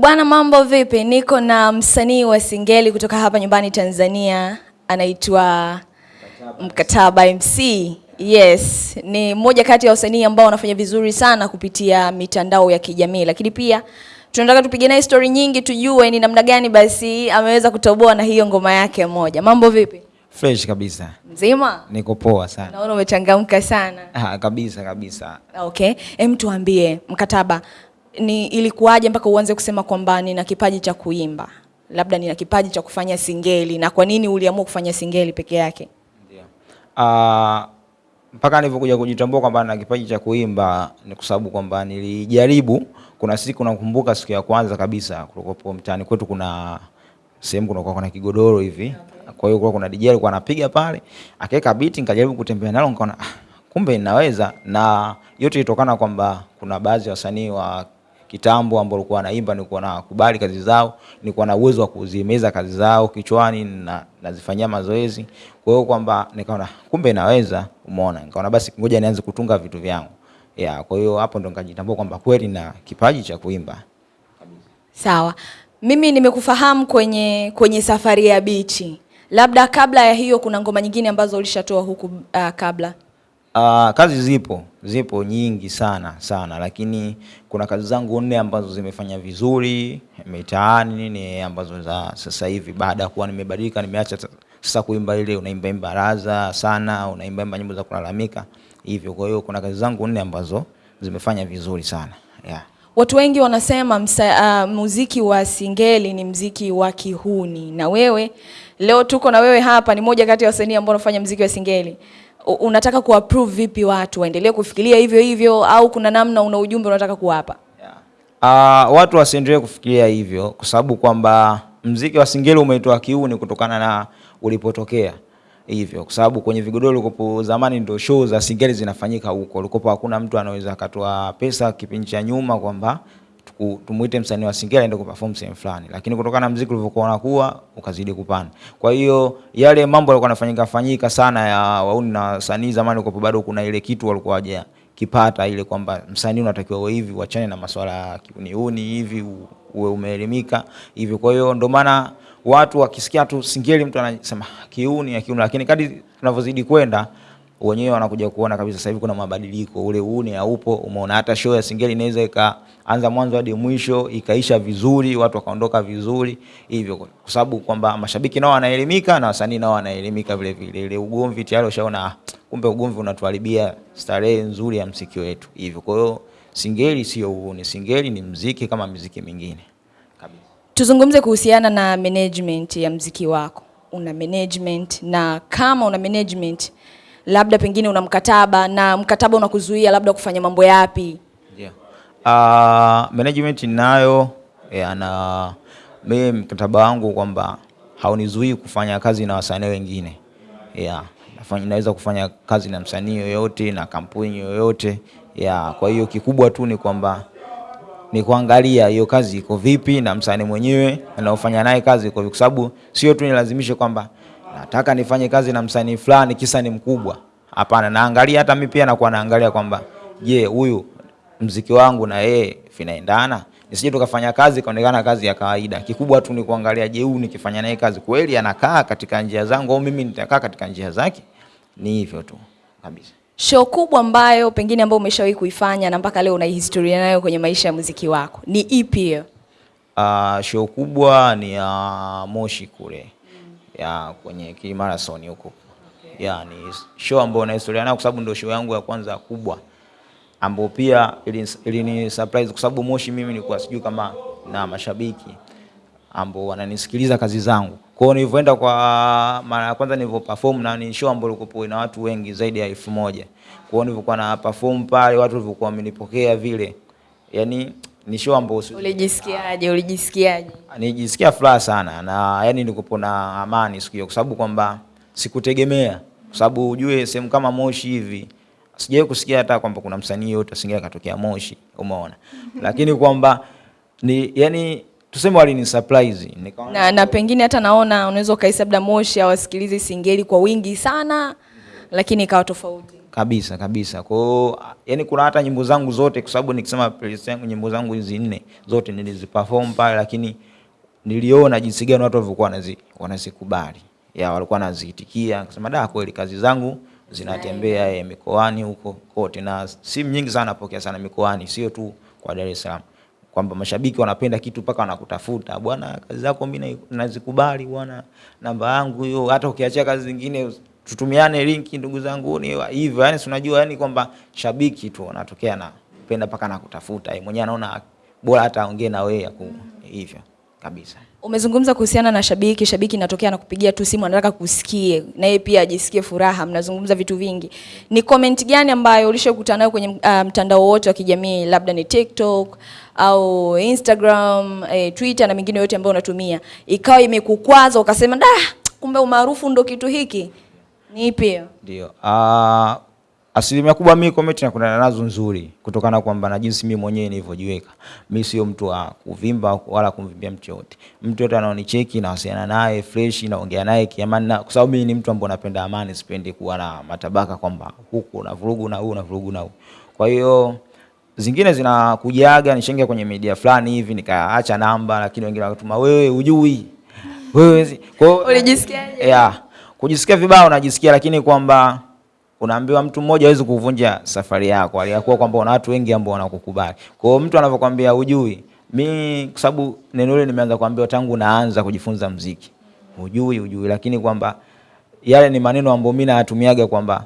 Bwana, mambo vipi? Niko na msanii wa Singeli kutoka hapa nyumbani Tanzania, anaitwa Mkataba MC. Yes, ni mmoja kati ya wasanii ambao wanafanya vizuri sana kupitia mitandao ya kijamii, lakini pia tunataka tupige naye story nyingi, tujue ni namna gani basi ameweza kutoboa na hiyo ngoma yake moja. Mambo vipi? Fresh kabisa, Mzima? niko poa sana. Naona umechangamka sana. Ah, kabisa kabisa. Okay, hem, tuambie Mkataba, ni ilikuwaje mpaka uanze kusema kwamba nina kipaji cha kuimba, labda nina kipaji cha kufanya singeli, na kwa nini uliamua kufanya singeli peke yake? Ndio. Uh, mpaka nilivyokuja kujitambua kwamba na kipaji cha kuimba ni kwa sababu kwamba nilijaribu. Kuna siku nakumbuka, siku ya kwanza kabisa kulikuwa mtaani kwetu, kuna sehemu kunakuwa kuna kigodoro hivi. okay. Kwa hiyo kulikuwa kuna DJ alikuwa anapiga pale, akaweka beat, nikajaribu kutembea nalo, nikaona ah, kumbe inaweza. Na yote ilitokana kwamba kuna baadhi ya wasanii wa kitambo ambao walikuwa wanaimba, nilikuwa nakubali kazi zao, nilikuwa na uwezo wa kuzimeza kazi zao kichwani na nazifanyia mazoezi. Kwa hiyo kwamba nikaona kumbe naweza, umeona, nikaona basi ngoja nianze kutunga vitu vyangu ya. Kwa hiyo hapo ndo nikajitambua kwamba kweli na kipaji cha kuimba. Sawa, mimi nimekufahamu kwenye kwenye safari ya bichi, labda kabla ya hiyo kuna ngoma nyingine ambazo ulishatoa huku uh, kabla Uh, kazi zipo zipo nyingi sana sana, lakini kuna kazi zangu nne ambazo zimefanya vizuri mitaani, ni ambazo za sasa hivi, baada ya kuwa nimebadilika, nimeacha sasa kuimba ile unaimba imba raza sana, unaimba imba nyimbo za kulalamika hivyo. Kwa hiyo kuna kazi zangu nne ambazo zimefanya vizuri sana yeah. Watu wengi wanasema msa, uh, muziki wa singeli ni mziki wa kihuni, na wewe leo tuko na wewe hapa, ni moja kati ya wasanii ambao wanafanya muziki wa singeli. Unataka kuapprove vipi watu waendelee kufikiria hivyo hivyo, au kuna namna una ujumbe unataka kuwapa? Yeah. Uh, watu wasiendelee kufikiria hivyo kwa sababu kwamba mziki wa singeli umeitwa kiuni kutokana na ulipotokea hivyo, kwa sababu kwenye vigodoro ulikopo zamani ndio show za singeli zinafanyika huko, ulikopo hakuna mtu anaweza akatoa pesa kipindi cha nyuma kwamba tumuite msanii wa singeli aende kuperform sehemu fulani, lakini kutokana na mziki ulivyokuwa unakuwa ukazidi kupanda. Kwa hiyo yale mambo yalikuwa yanafanyika fanyika sana ya wauni na wasanii zamani, kwa bado kuna ile kitu walikuwa waje kipata ile kwamba msanii unatakiwa uwe hivi, uachane na masuala ya kiuniuni hivi, uwe umeelimika hivi. Kwa hiyo ndio maana watu wakisikia tu singeli mtu anasema kiuni ya kiuni, lakini kadri tunavyozidi kwenda wenyewe wanakuja kuona kabisa sasa hivi kuna mabadiliko, ule uuni haupo. Umeona hata show ya singeli inaweza ikaanza mwanzo hadi mwisho ikaisha vizuri, watu wakaondoka vizuri hivyo, kwa sababu kwamba mashabiki nao wanaelimika na wasanii nao wanaelimika vile vile. Ile ugomvi tayari ushaona ah, kumbe ugomvi unatuharibia starehe nzuri ya mziki wetu hivyo. Kwa hiyo singeli sio uuni, singeli ni mziki kama mziki mingine kabisa. Tuzungumze kuhusiana na management ya mziki wako. Una management na kama una management, labda pengine una mkataba na mkataba unakuzuia labda kufanya mambo yapi? Yeah. Uh, management ninayo yeah, na mimi mkataba wangu kwamba haunizuii kufanya kazi na wasanii wengine yeah. Naweza kufanya kazi na msanii yoyote na kampuni yoyote yeah. Kwa hiyo kikubwa tu ni kwamba ni kuangalia hiyo kazi iko vipi na msanii mwenyewe anaofanya naye kazi iko vipi, kwa sababu sio tu nilazimishe kwamba nataka nifanye kazi na msanii fulani kisa ni mkubwa. Hapana, naangalia hata mimi pia nakuwa naangalia kwamba je, huyu mziki wangu na yeye vinaendana, nisije tukafanya kazi kaonekana kazi ya kawaida. Kikubwa tu ni kuangalia, je, huyu nikifanya naye kazi kweli anakaa katika njia zangu au mimi nitakaa katika njia zake. Ni hivyo tu kabisa. Show kubwa ambayo pengine ambayo umeshawahi kuifanya na mpaka leo una historia nayo kwenye maisha ya muziki wako ni ipi hiyo? Uh, show kubwa ni ya uh, Moshi kule ya kwenye kimarathon huko okay. ya ni show ambayo na historia nayo kwa sababu ndio show yangu ya kwanza kubwa ambayo pia ilini ili surprise kwa sababu Moshi mimi nilikuwa sijui kama na mashabiki ambao wananisikiliza kazi zangu. Kwa hiyo nilivyoenda kwa mara ya kwanza nilivyo perform na ni show ambayo ilikuwa na watu wengi zaidi ya elfu moja. Kwa hiyo nilivyokuwa na perform pale watu walivyokuwa wamenipokea vile. Yaani ni show ambayo si- Ulijisikiaje? Ulijisikiaje? nijisikia furaha sana na yani nilikuwa na amani siku hiyo, kwa sababu kwamba sikutegemea, kwa sababu ujue sehemu kama Moshi hivi sijawahi kusikia hata kwamba kuna msanii yote asingia katokea Moshi, umeona, lakini kwamba ni yani tuseme walini surprise nikaona Na, na pengine hata naona unaweza ukahisi labda Moshi hawasikilizi singeli kwa wingi sana, lakini ikawa tofauti. Kabisa kabisa. Kwa hiyo yani, kuna hata nyimbo zangu zote, kwa sababu nikisema playlist yangu, nyimbo zangu hizi nne zote niliziperform pale, lakini niliona jinsi gani watu walivyokuwa wanazi wanazikubali, ya walikuwa wanaziitikia, kusema da, kweli kazi zangu zinatembea eh, mikoani huko kote, na simu nyingi sana napokea sana mikoani, sio tu kwa Dar es Salaam, kwamba mashabiki wanapenda kitu mpaka wanakutafuta, bwana, kazi zako mimi nazikubali bwana, namba yangu hiyo, hata ukiachia kazi zingine tutumiane linki ndugu zangu, ni hivyo yani, unajua yani kwamba shabiki tu anatokea na penda paka na kutafuta yeye mwenyewe anaona bora hata aongee na wewe mm. hivyo kabisa. Umezungumza kuhusiana na shabiki, shabiki inatokea anakupigia tu simu anataka kusikie na yeye pia ajisikie furaha, mnazungumza vitu vingi. Ni comment gani ambayo ulishokutana nayo kwenye uh, mtandao wote wa kijamii, labda ni TikTok au Instagram, eh, Twitter na mingine yote ambayo unatumia, ikawa imekukwaza ukasema, da, kumbe umaarufu ndo kitu hiki? Ni ipi? Ndio. Uh, asilimia kubwa mimi comment nakutana nazo nzuri kutokana kwamba na jinsi mimi mwenyewe nilivyojiweka. Mimi sio mtu wa kuvimba wala kumvimbia mtu yote. Mtu yote anaonicheki na wasiana naye fresh naongea naye kiamani na kwa sababu mimi ni mtu ambaye napenda amani, sipendi kuwa na matabaka kwamba huku na vurugu na huu na vurugu na huu. Kwa hiyo zingine zinakujaga nishaingia kwenye media fulani hivi nikaacha namba, lakini wengine wakatuma wewe ujui Wewe kwa hiyo Ulijisikiaje? yeah. Kujisikia vibaya unajisikia, lakini kwamba unaambiwa mtu mmoja hawezi kuvunja safari yako, aliyakuwa kwamba una watu wengi ambao wanakukubali. Kwa hiyo mtu anavyokuambia hujui, mi kwa sababu neno hili nimeanza kuambiwa tangu naanza kujifunza mziki, hujui hujui, lakini kwamba yale ni maneno ambayo mimi nayatumiaga kwamba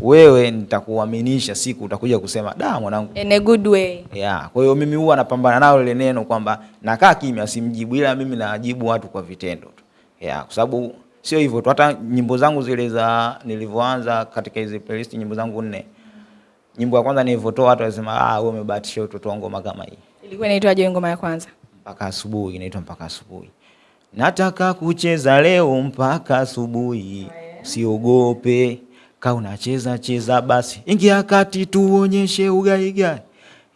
wewe nitakuaminisha siku utakuja kusema da mwanangu In a good way. Yeah, kwa hiyo mimi huwa napambana nalo ile neno kwamba nakaa kimya simjibu, ila mimi najibu watu kwa vitendo tu. Yeah, kwa sababu sio hivyo tu, hata nyimbo zangu zile za nilivyoanza katika hizi playlist, nyimbo zangu nne, nyimbo ya kwanza nilivyotoa watu wasema ah, wewe umebahatisha utotoa ngoma kama hii. Ilikuwa inaitwaje ngoma ya kwanza? Mpaka asubuhi, inaitwa mpaka asubuhi. Nataka kucheza leo mpaka asubuhi, usiogope Ka unacheza cheza basi, ingia kati tuonyeshe ugaigai.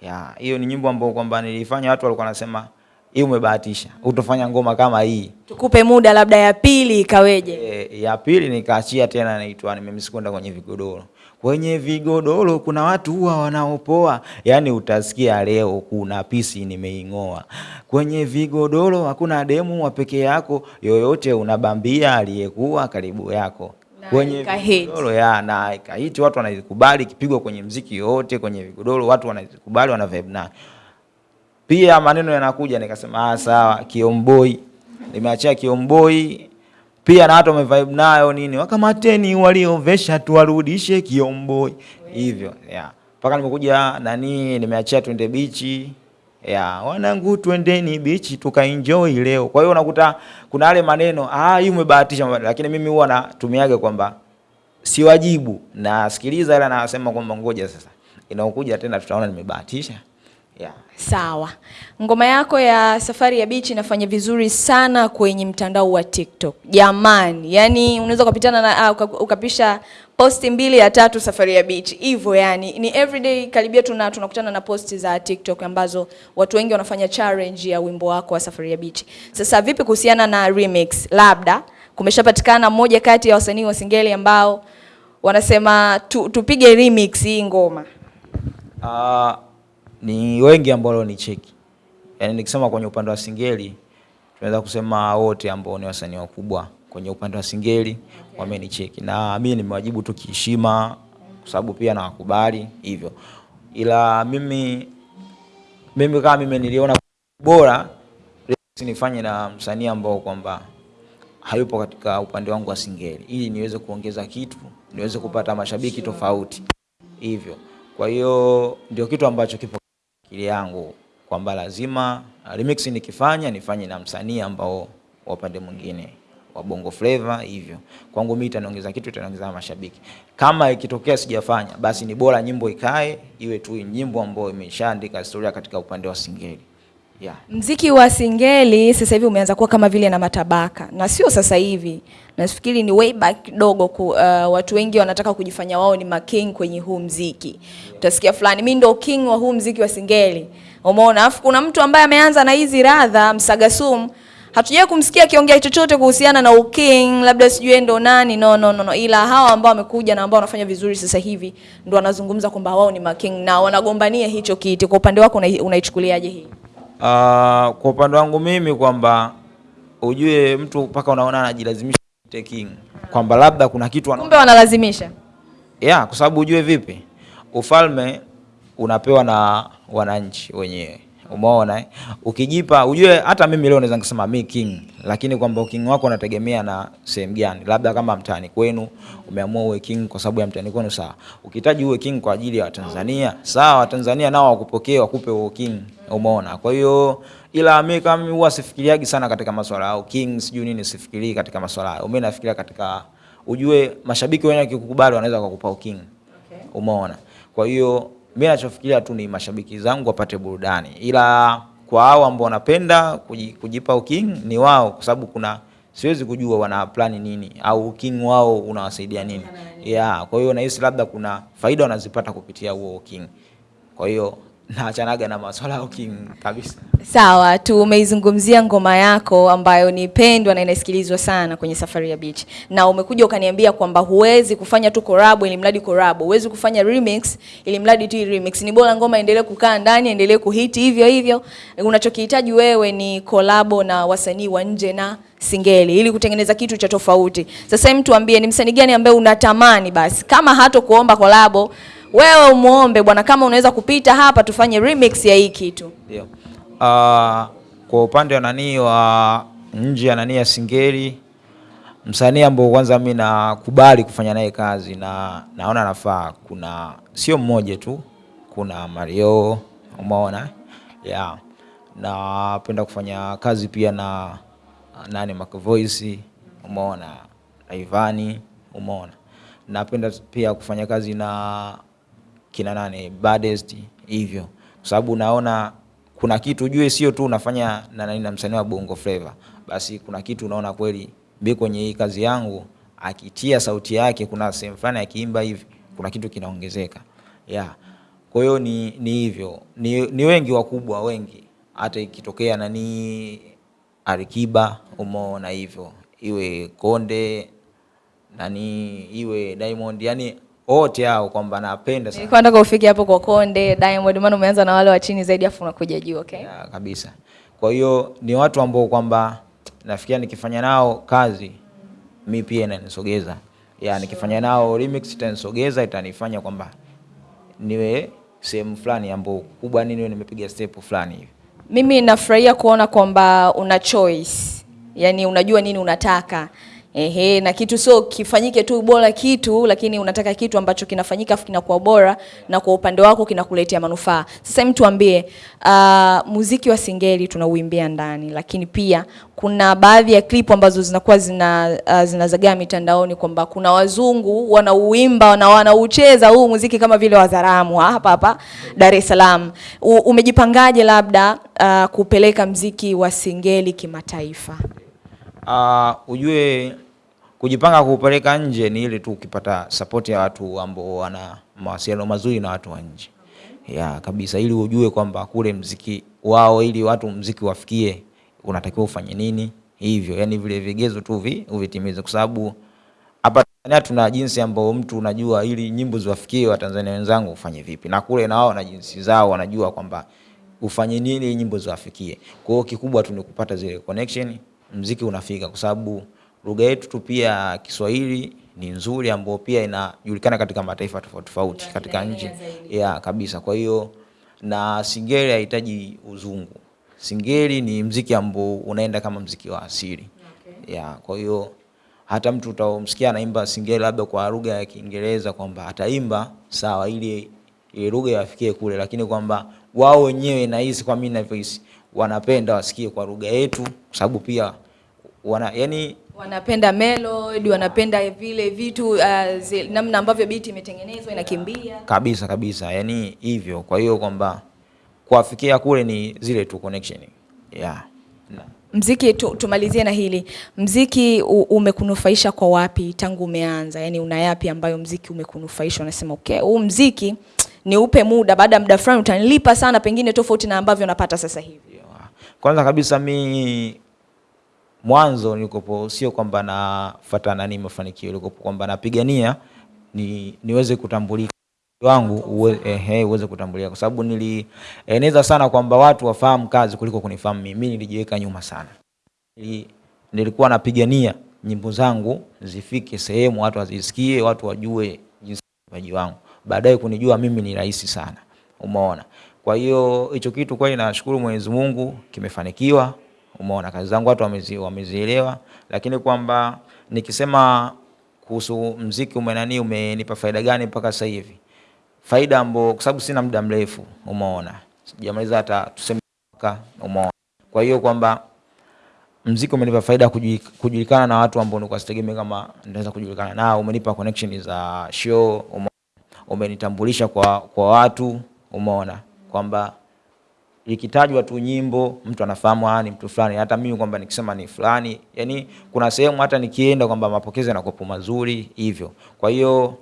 Ya, hiyo ni nyimbo ambayo kwamba nilifanya watu walikuwa wanasema hii umebahatisha, utofanya ngoma kama hii. Tukupe muda labda ya pili ikaweje? E, ya pili nikaachia tena, naitwa nimemsikonda kwenye vigodoro. Kwenye vigodoro kuna watu huwa wanaopoa, yani utasikia leo kuna pisi nimeing'oa. Kwenye vigodoro hakuna demu wa pekee yako, yoyote unabambia aliyekuwa karibu yako. Kwenye vigodoro ya na ikahiti, watu wanazikubali kipigwa kwenye mziki yote, kwenye vigodoro watu wanazikubali wana vibe nayo. Pia maneno yanakuja, nikasema ah, sawa, Kiomboi. Nimeachia Kiomboi. Pia na watu wamevibe nayo nini, wakamateni waliovesha tuwarudishe Kiomboi. Hivyo yeah. Mpaka nimekuja nani, nimeachia twende bichi. Ya wanangu, twendeni bichi tukaenjoy leo. Kwa hiyo unakuta kuna yale maneno ah, hii umebahatisha, lakini mimi huwa natumiaga kwamba siwajibu, nasikiliza ila nasema kwamba ngoja sasa. Inaokuja tena tutaona nimebahatisha yeah. Sawa. Ngoma yako ya Safari ya Beach inafanya vizuri sana kwenye mtandao wa TikTok. Jamani, yani unaweza ukapitana na uh, ukapisha posti mbili ya tatu Safari ya Beach. Hivyo yani ni everyday karibia tuna tunakutana na posti za TikTok ambazo watu wengi wanafanya challenge ya wimbo wako wa Safari ya Beach. Sasa vipi kuhusiana na remix? Labda kumeshapatikana mmoja kati ya wasanii wa Singeli ambao wanasema tu, tupige remix hii ngoma. Ah, ni wengi ambao ni cheki, yaani nikisema kwenye upande wa Singeli tunaweza kusema wote ambao ni wasanii wakubwa kwenye upande wa Singeli okay, wamenicheki, na mimi nimewajibu tu kiheshima, kwa sababu pia nawakubali hivyo, ila mimi mimi kama mimi niliona bora nifanye na msanii ambao kwamba hayupo katika upande wangu wa Singeli, ili niweze kuongeza kitu, niweze kupata mashabiki tofauti. Hivyo. Kwa hiyo ndio kitu ambacho kipo akili yangu kwamba lazima remix nikifanya nifanye na msanii ambao wa upande mwingine wa Bongo Flava hivyo. Kwangu mimi itaniongeza kitu, itaniongeza mashabiki. Kama ikitokea sijafanya, basi ni bora nyimbo ikae iwe tu nyimbo ambayo imeshaandika historia katika upande wa Singeli. Yeah. Mziki wa Singeli sasa hivi umeanza kuwa kama vile na matabaka, na sio sasa hivi, nafikiri ni way back kidogo ku, uh, watu wengi wanataka kujifanya wao ni making kwenye huu mziki. Utasikia fulani, mimi ndo king wa huu mziki wa Singeli, umeona. Alafu kuna mtu ambaye ameanza na hizi radha Msagasum Hatujawahi kumsikia akiongea chochote kuhusiana na uking, labda sijui ndo nani. No, no, no, no. Ila hawa ambao wamekuja na ambao wanafanya vizuri sasa hivi ndo wanazungumza kwamba wao ni making na wanagombania hicho kiti. Kwa upande wako unaichukuliaje hii? Uh, kwa upande wangu mimi kwamba ujue mtu mpaka unaona anajilazimisha taking kwamba labda kuna kitu. Kumbe wanalazimisha. yeah, kwa sababu ujue vipi ufalme unapewa na wananchi wenyewe umeona eh? ukijipa ujue hata mimi leo naweza nikasema mi king lakini kwamba king wako unategemea na sehemu gani labda kama mtani kwenu umeamua uwe king kwa sababu ya mtani kwenu sawa ukihitaji uwe king kwa ajili ya watanzania sawa watanzania nao wakupokee wakupe uwe king umeona? Kwa hiyo ila mi kama mimi huwa sifikiriagi sana katika maswala au king sijui nini sifikirii katika maswala hayo mi nafikiria katika ujue mashabiki wenyewe wakikukubali wanaweza kukupa uking umeona? Kwa hiyo mi nachofikiria tu ni mashabiki zangu wapate burudani. Ila kwa hao ambao wanapenda kuji- kujipa uking ni wao kwa sababu kuna siwezi kujua wana plani nini au uking wao unawasaidia nini. Yeah, kwa hiyo nahisi labda kuna faida wanazipata kupitia huo uking kwa hiyo naachanaga na maswala ya ukimwi kabisa Sawa, tumeizungumzia ngoma yako ambayo ni pendwa na inasikilizwa sana kwenye Safari ya Beach, na umekuja ukaniambia kwamba huwezi kufanya tu collab ili mradi collab, huwezi kufanya remix ili mradi tu remix. Ni bora ngoma endelee kukaa ndani, endelee kuhiti hivyo hivyo. Unachokihitaji wewe ni collab na wasanii wa nje na singeli ili kutengeneza kitu cha tofauti. Sasa hem, tuambie ni msanii gani ambaye unatamani basi kama hato kuomba collab, wewe umuombe bwana, kama unaweza kupita hapa tufanye remix ya hii kitu. Ndio. Uh, kwa upande wa nani wa nje ya nani ya Singeli, msanii ambao kwanza mimi nakubali kufanya naye kazi na naona nafaa, kuna sio mmoja tu, kuna Mario, umeona yeah. Napenda kufanya kazi pia na nani Mac Voice, umeona na Ivani, umeona. Napenda pia kufanya kazi na kina nane baddest hivyo, kwa sababu naona kuna kitu ujue, sio tu unafanya na nani na msanii wa Bongo Flava, basi kuna kitu unaona kweli mimi kwenye hii kazi yangu akitia sauti yake, kuna sehemu fulani akiimba hivi, kuna kitu kinaongezeka. Yeah. Kwa hiyo ni, ni hivyo. Ni, ni wengi wakubwa wengi, hata ikitokea nani Alikiba umeona hivyo, iwe Konde nani iwe Diamond, yani wote hao kwamba napenda sana Nilikuwa nataka ufike hapo kwa Konde, Diamond, maana umeanza na wale wa chini zaidi afu unakuja juu, okay? ya, kabisa. Kwa hiyo ni watu ambao kwamba nafikiria nikifanya nao kazi mi pia inanisogeza ya, nikifanya nao remix itanisogeza, itanifanya kwamba niwe sehemu fulani ambao kubwa nini, nimepiga step fulani hivi. Mimi nafurahia kuona kwamba una choice, yaani unajua nini unataka. Ehe, na kitu sio kifanyike tu bora kitu, lakini unataka kitu ambacho kinafanyika afu kinakuwa bora na kwa upande wako kinakuletea manufaa. Sasa mtu ambie, uh, muziki wa singeli tunauimbia ndani, lakini pia kuna baadhi ya klipu ambazo zinakuwa zina uh, zinazagaa mitandaoni kwamba kuna wazungu wanauimba na wanaucheza huu muziki kama vile wazaramu hapa hapa Dar es Salaam. Umejipangaje labda uh, kupeleka mziki wa singeli kimataifa? Uh, ujue kujipanga kupeleka nje ni ile tu ukipata support ya watu ambao wana mawasiliano mazuri na watu wa nje. Ya kabisa, ili ujue kwamba kule mziki wao, ili watu mziki wafikie, unatakiwa ufanye nini. Hivyo, yani vile vigezo tu vi uvitimize, kwa sababu hapa Tanzania tuna jinsi ambao mtu unajua, ili nyimbo ziwafikie Watanzania wenzangu ufanye vipi, na kule na wao na jinsi zao wanajua kwamba ufanye nini nyimbo ziwafikie. Kwa hiyo kikubwa tu ni kupata zile connection, mziki unafika, kwa sababu lugha yetu tu pia Kiswahili ni nzuri, ambayo pia inajulikana katika mataifa tofauti tofauti katika nchi ya kabisa. Kwa hiyo na singeli haihitaji uzungu, singeli ni mziki ambao unaenda kama mziki wa asili okay. ya kwa hiyo hata mtu utamsikia anaimba singeli labda kwa lugha ya Kiingereza kwamba ataimba sawa, ili ile lugha yafikie kule, lakini kwamba wao wenyewe nahisi, kwa mimi ninavyohisi, wanapenda wasikie kwa lugha yetu, kwa sababu pia wana yani Wanapenda melody, wanapenda vile vitu uh, zi, namna ambavyo biti imetengenezwa inakimbia. kabisa kabisa, yani hivyo. Kwa hiyo kwamba kuafikia kule ni zile tu connection yeah. Na. Mziki tu, tumalizie na hili. Mziki u, umekunufaisha kwa wapi tangu umeanza? Yaani una yapi ambayo mziki umekunufaisha unasema okay, huu mziki ni upe muda, baada ya muda fulani utanilipa sana, pengine tofauti na ambavyo napata sasa hivi. Kwanza kabisa mi mwanzo nilikopo sio kwamba nafuata nani mafanikio, nilikopo kwamba napigania ni niweze kutambulika. Wangu uwe, ehe, uweze kutambulika, kwa sababu nilieneza sana kwamba watu wafahamu kazi kuliko kunifahamu mimi. Nilijiweka nyuma sana, Nili, nilikuwa napigania nyimbo zangu zifike sehemu watu wazisikie, watu wajue jinsi wangu, baadaye kunijua mimi ni rahisi sana, umeona. Kwa hiyo hicho kitu kweli nashukuru Mwenyezi Mungu kimefanikiwa, umeona. Kazi zangu watu wamezi, wamezielewa, lakini kwamba nikisema kuhusu mziki umenani umenipa faida gani mpaka sasa hivi faida ambayo kwa sababu sina muda mrefu, umeona, sijamaliza hata tuseme mwaka, umeona. Kwa hiyo kwamba mziki umenipa faida kujulikana na watu ambao nilikuwa sitegemea kama naweza kujulikana nao. Umenipa connection za show, umeona, umenitambulisha kwa kwa watu, umeona kwamba ikitajwa tu nyimbo mtu anafahamu ah, ni mtu fulani. Hata mimi kwamba nikisema ni fulani, yani kuna sehemu hata nikienda kwamba mapokezi yanakuwa mazuri hivyo. Kwa hiyo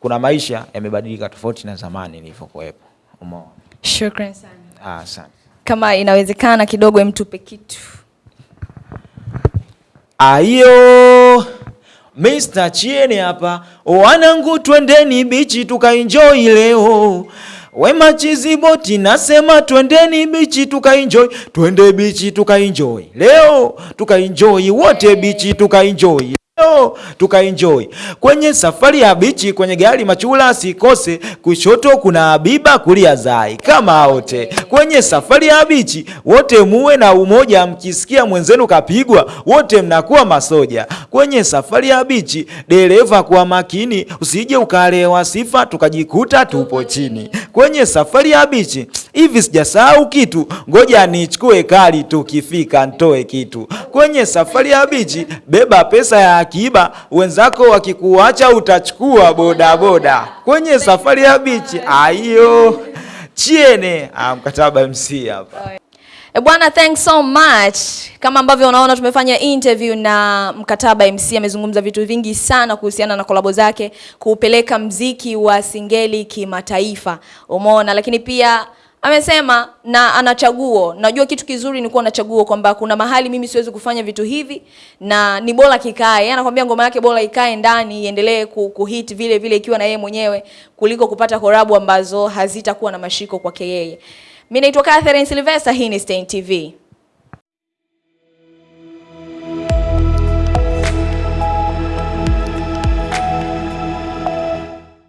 kuna maisha yamebadilika tofauti na zamani nilivyokuwepo. Umeona? Shukran sana. Ah, asante. Kama inawezekana kidogo, emtupe kitu. Ayo Mr. Chiene hapa, wanangu, twendeni bichi tukaenjoy leo. Wema Chiziboti nasema twendeni bichi tukaenjoy, twende bichi tukaenjoy leo, tukaenjoy wote bichi tukaenjoy leo tukaenjoy kwenye safari ya bichi, kwenye gari machula sikose, kushoto kuna Abiba, kulia Zai, kama wote. Kwenye safari ya bichi, wote muwe na umoja, mkisikia mwenzenu kapigwa, wote mnakuwa masoja. Kwenye safari ya bichi, dereva kuwa makini, usije ukalewa sifa tukajikuta tupo chini. Kwenye safari ya bichi, hivi sijasahau kitu, ngoja nichukue kali, tukifika ntoe kitu. Kwenye safari ya bichi, beba pesa ya akiba, wenzako wakikuacha utachukua bodaboda. Kwenye safari ya bichi, ayo chiene ah, mkataba MC hapa. E bwana, thanks so much. Kama ambavyo unaona tumefanya interview na Mkataba MC, amezungumza vitu vingi sana kuhusiana na kolabo zake kuupeleka mziki wa Singeli kimataifa, umeona. Lakini pia amesema na ana chaguo. Najua kitu kizuri ni kuwa na chaguo, kwamba kuna mahali mimi siwezi kufanya vitu hivi na ni bora kikae. Anakuambia ngoma yake bora ikae ndani iendelee ku- kuhit vile vile ikiwa na yeye mwenyewe kuliko kupata korabu ambazo hazitakuwa na mashiko kwake yeye. Mimi naitwa Catherine Sylvester, hii ni Stein TV.